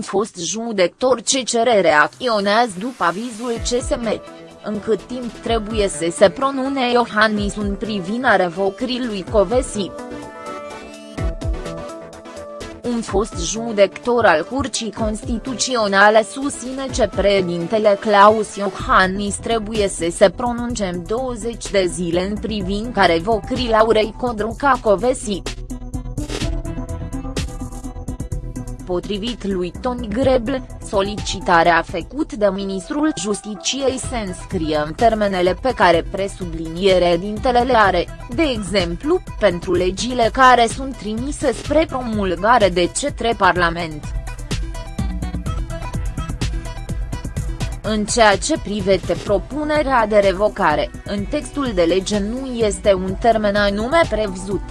fost judecător CCR reacționează după avizul CSM. În cât timp trebuie să se pronune Iohannis în privința revocării lui Covesi un fost judecător al Curții Constituționale susține că președintele Claus Iohannis trebuie să se pronunce în 20 de zile în privința revocării Laurei Codruca Covesi. Potrivit lui Toni Greble, solicitarea făcută de ministrul Justiciei se înscrie în termenele pe care presubliniere dintele le are, de exemplu, pentru legile care sunt trimise spre promulgare de cetre Parlament. În ceea ce privește propunerea de revocare, în textul de lege nu este un termen anume prevăzut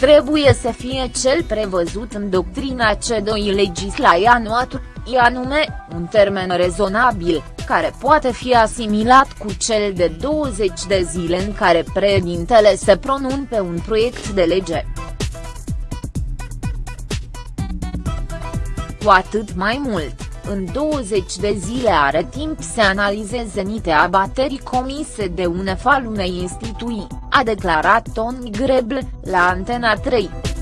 trebuie să fie cel prevăzut în doctrina C2 legislaia noastră, i anume, un termen rezonabil, care poate fi asimilat cu cel de 20 de zile în care președintele se pronun pe un proiect de lege. Cu atât mai mult, în 20 de zile are timp să analizeze nite abaterii comise de un efal unei instituții, a declarat Tony Greble, la Antena 3.